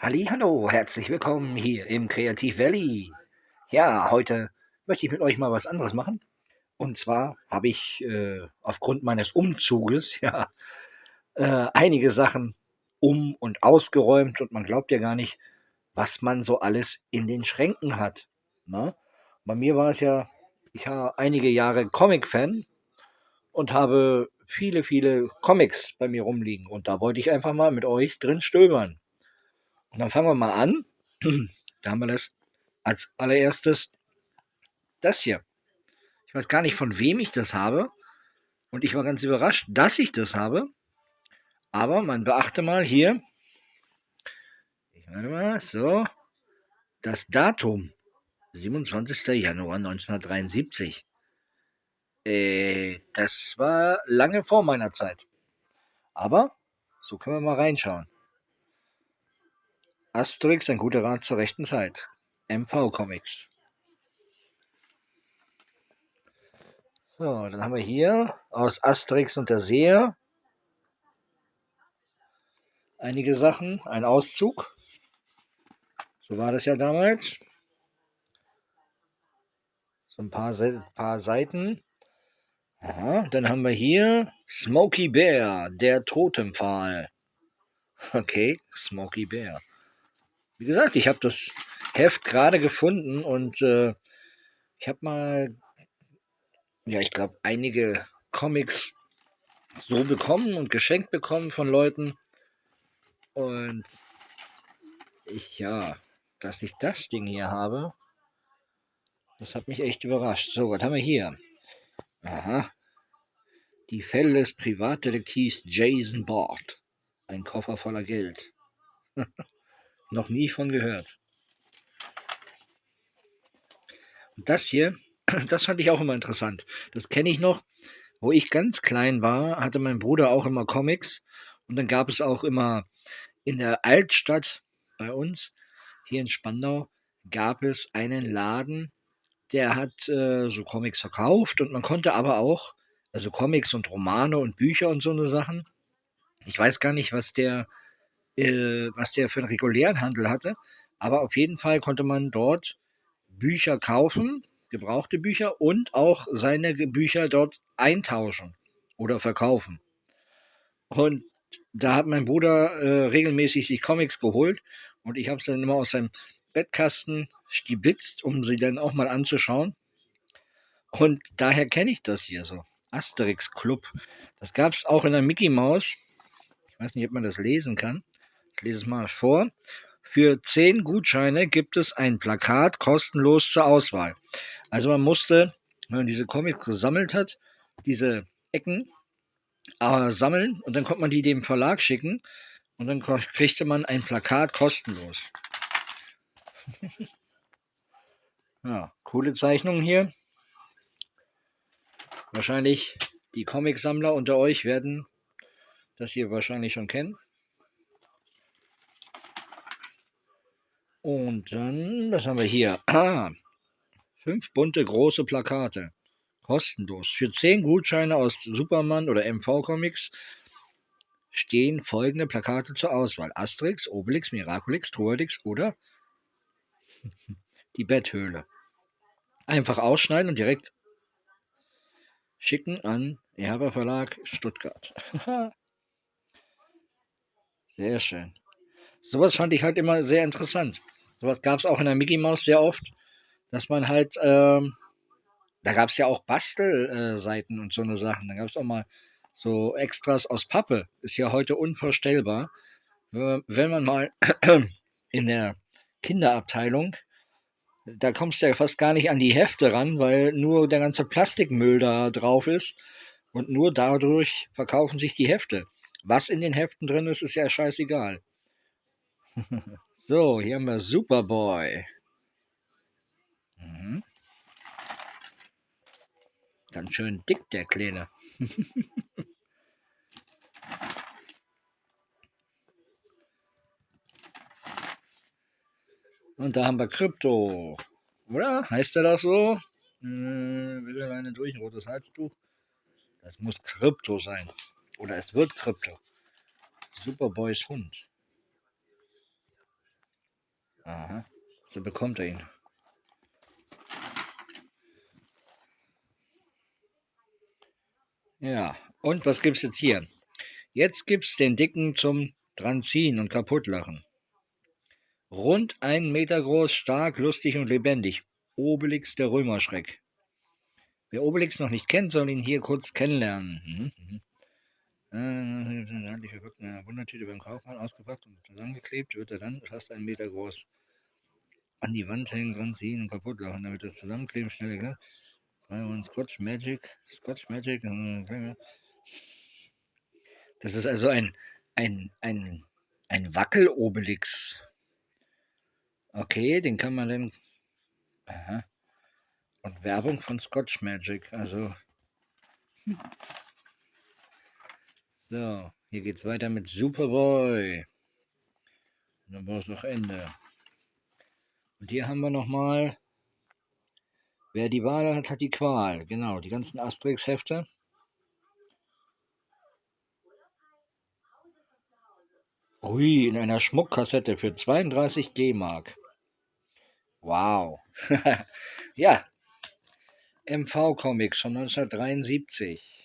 Hallo, herzlich willkommen hier im Kreativ Valley. Ja, heute möchte ich mit euch mal was anderes machen. Und zwar habe ich äh, aufgrund meines Umzuges ja äh, einige Sachen um und ausgeräumt und man glaubt ja gar nicht, was man so alles in den Schränken hat. Ne? Bei mir war es ja, ich war einige Jahre Comic-Fan und habe viele, viele Comics bei mir rumliegen und da wollte ich einfach mal mit euch drin stöbern. Und dann fangen wir mal an. Da haben wir das als allererstes das hier. Ich weiß gar nicht, von wem ich das habe. Und ich war ganz überrascht, dass ich das habe. Aber man beachte mal hier. Ich meine mal, so. Das Datum. 27. Januar 1973. Äh, das war lange vor meiner Zeit. Aber so können wir mal reinschauen. Asterix, ein guter Rat zur rechten Zeit. MV Comics. So, dann haben wir hier aus Asterix und der Seher einige Sachen, ein Auszug. So war das ja damals. So ein paar, paar Seiten. Aha, dann haben wir hier Smokey Bear, der Totempfahl. Okay, Smokey Bear. Wie gesagt, ich habe das Heft gerade gefunden und äh, ich habe mal, ja, ich glaube, einige Comics so bekommen und geschenkt bekommen von Leuten. Und ich, ja, dass ich das Ding hier habe, das hat mich echt überrascht. So, was haben wir hier? Aha. Die Fälle des Privatdetektivs Jason Bort. Ein Koffer voller Geld. Noch nie von gehört. Und das hier, das fand ich auch immer interessant. Das kenne ich noch. Wo ich ganz klein war, hatte mein Bruder auch immer Comics. Und dann gab es auch immer in der Altstadt bei uns, hier in Spandau, gab es einen Laden, der hat äh, so Comics verkauft und man konnte aber auch, also Comics und Romane und Bücher und so eine Sachen. Ich weiß gar nicht, was der äh, was der für einen regulären Handel hatte. Aber auf jeden Fall konnte man dort Bücher kaufen, gebrauchte Bücher und auch seine Bücher dort eintauschen oder verkaufen. Und da hat mein Bruder äh, regelmäßig sich Comics geholt und ich habe sie dann immer aus seinem Bettkasten stibitzt, um sie dann auch mal anzuschauen. Und daher kenne ich das hier so. Asterix Club. Das gab es auch in der Mickey Mouse. Ich weiß nicht, ob man das lesen kann. Ich lese es mal vor. Für 10 Gutscheine gibt es ein Plakat kostenlos zur Auswahl. Also man musste, wenn man diese Comics gesammelt hat, diese Ecken äh, sammeln und dann konnte man die dem Verlag schicken und dann kriegte man ein Plakat kostenlos. ja, coole Zeichnung hier. Wahrscheinlich die Comicsammler unter euch werden das hier wahrscheinlich schon kennen. Und dann, was haben wir hier? Ah, fünf bunte große Plakate. Kostenlos. Für zehn Gutscheine aus Superman oder MV Comics stehen folgende Plakate zur Auswahl. Asterix, Obelix, Miraculix, Troadix oder die Betthöhle. Einfach ausschneiden und direkt schicken an Erber Verlag Stuttgart. Sehr schön. Sowas fand ich halt immer sehr interessant. Sowas gab es auch in der Mickey Mouse sehr oft, dass man halt, ähm, da gab es ja auch Bastelseiten äh, und so eine Sachen. Da gab es auch mal so Extras aus Pappe. Ist ja heute unvorstellbar. Wenn man mal in der Kinderabteilung, da kommst du ja fast gar nicht an die Hefte ran, weil nur der ganze Plastikmüll da drauf ist und nur dadurch verkaufen sich die Hefte. Was in den Heften drin ist, ist ja scheißegal. So, hier haben wir Superboy. Mhm. Ganz schön dick, der Kleine. Und da haben wir Krypto. Oder? Heißt er das so? Äh, alleine durch ein rotes Halstuch. Das muss Krypto sein. Oder es wird Krypto. Superboys Hund. Aha, so bekommt er ihn. Ja, und was gibt's jetzt hier? Jetzt gibt's den Dicken zum Dranziehen und Kaputtlachen. Rund einen Meter groß, stark, lustig und lebendig. Obelix der Römerschreck. Wer Obelix noch nicht kennt, soll ihn hier kurz kennenlernen. Handlich verpackt in einer Wundertüte beim Kaufmann ausgepackt und zusammengeklebt, wird er dann fast einen Meter groß an die Wand hängen, dran ziehen und kaputt machen, damit das Zusammenkleben schneller. Drei und Scotch Magic, Scotch Magic, das ist also ein, ein, ein, ein Wackel-Obelix. Okay, den kann man dann. Aha. Und Werbung von Scotch Magic, also. Hm. So, hier geht's weiter mit Superboy. Und dann war es noch Ende. Und hier haben wir nochmal, wer die Wahl hat, hat die Qual. Genau, die ganzen Asterix-Hefte. Ui, in einer Schmuckkassette für 32 D-Mark. Wow. ja. MV Comics von 1973.